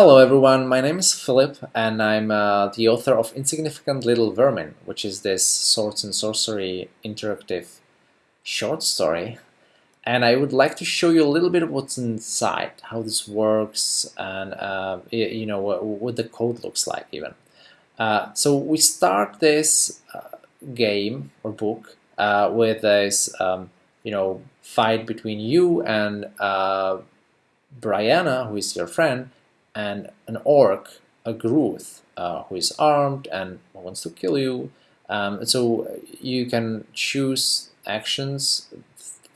Hello everyone, my name is Philip and I'm uh, the author of Insignificant Little Vermin, which is this Swords and Sorcery interactive short story. And I would like to show you a little bit of what's inside, how this works, and uh, you know what, what, the code looks like even. Uh, so we start this uh, game or book uh, with this um, you know fight between you and uh, Brianna, who is your friend, and an orc, Agruth, uh, who is armed and wants to kill you. Um, so you can choose actions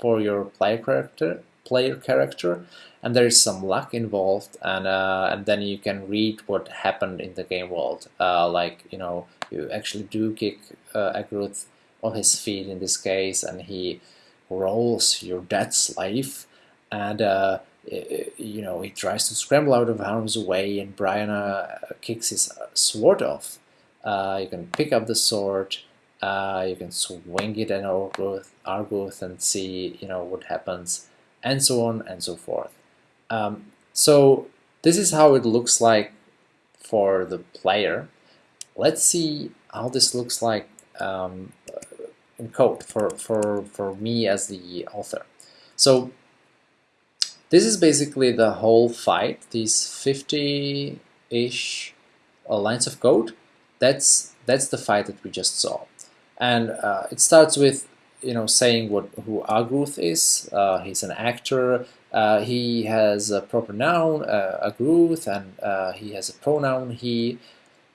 for your player character, player character, and there is some luck involved, and uh, and then you can read what happened in the game world. Uh, like you know, you actually do kick uh, Agruth on his feet in this case, and he rolls your dead slave, and uh, you know, he tries to scramble out of harm's way and Brianna kicks his sword off. Uh, you can pick up the sword, uh, you can swing it at Agruth, Agruth and see, you know, what happens, and so on and so forth. Um, so this is how it looks like for the player. Let's see how this looks like um, in code for, for, for me as the author. So this is basically the whole fight, these 50-ish uh, lines of code. That's that's the fight that we just saw. And uh, it starts with you know saying what who Agruth is. Uh, he's an actor. Uh, he has a proper noun, uh, Agruth, and uh, he has a pronoun he.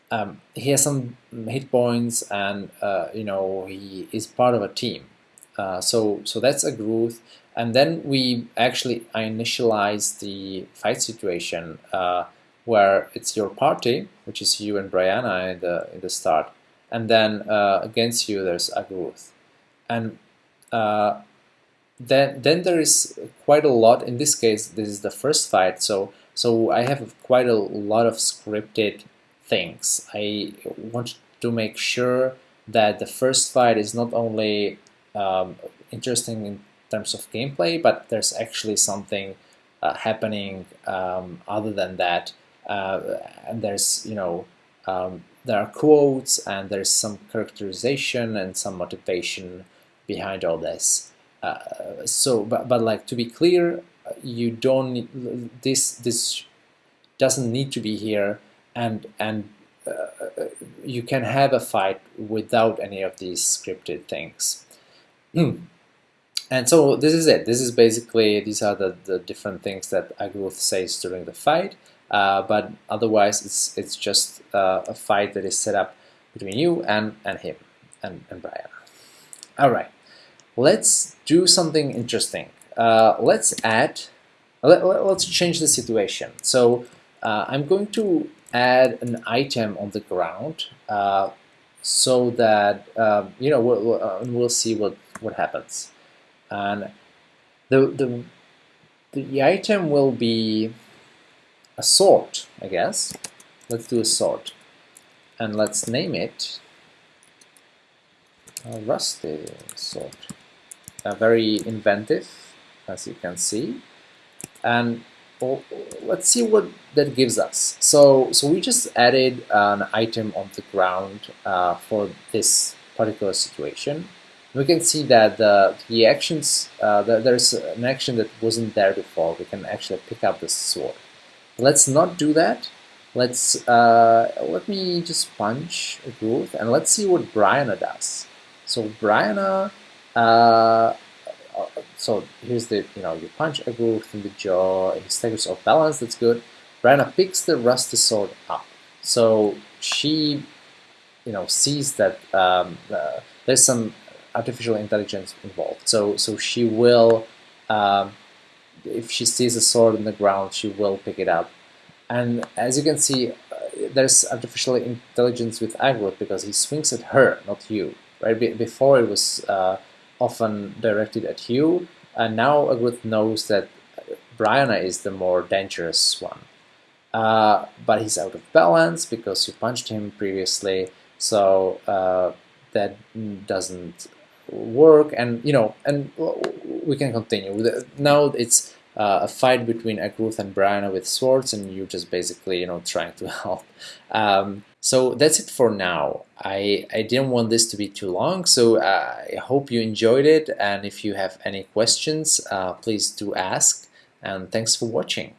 Um, he has some hit points, and uh, you know he is part of a team. Uh, so so that's Agruth. And then we actually I initialize the fight situation uh, where it's your party, which is you and Brianna in the, in the start, and then uh, against you there's a Agruth. And uh, then, then there is quite a lot, in this case this is the first fight, so, so I have quite a lot of scripted things. I want to make sure that the first fight is not only um, interesting in terms of gameplay, but there's actually something uh, happening um, other than that. Uh, and there's, you know, um, there are quotes and there's some characterization and some motivation behind all this. Uh, so, but, but like to be clear, you don't need, this this doesn't need to be here, and and uh, you can have a fight without any of these scripted things. And so this is it. This is basically, these are the, the different things that Agruth says during the fight. Uh, but otherwise, it's it's just uh, a fight that is set up between you and, and him, and, and Brian. All right, let's do something interesting. Uh, let's add, let, us change the situation. So uh, I'm going to add an item on the ground uh, so that, um, you know, we'll, we'll, uh, we'll see what, what happens and the, the, the item will be a sort, I guess. Let's do a sort. And let's name it a rusty sort. Uh, very inventive, as you can see. And well, let's see what that gives us. So, so we just added an item on the ground uh, for this particular situation we can see that the, the actions, uh, the, there's an action that wasn't there before. We can actually pick up the sword. Let's not do that. Let's uh, let me just punch a Agruth and let's see what Brianna does. So Brianna, uh, so here's the you know you punch a Agruth in the jaw. He staggers off balance. That's good. Brianna picks the rusty sword up. So she, you know, sees that um, uh, there's some artificial intelligence involved. So, so she will, um, if she sees a sword on the ground, she will pick it up. And as you can see, uh, there's artificial intelligence with Agruth because he swings at her, not you. Right? Be before it was uh, often directed at you, and now Agruth knows that Brianna is the more dangerous one. Uh, but he's out of balance because you punched him previously, so uh, that doesn't work and you know and we can continue now it's uh, a fight between Agruth and Brianna with swords, and you're just basically, you know, trying to help. Um, so that's it for now. I, I didn't want this to be too long, so uh, I hope you enjoyed it, and if you have any questions, uh, please do ask, and thanks for watching.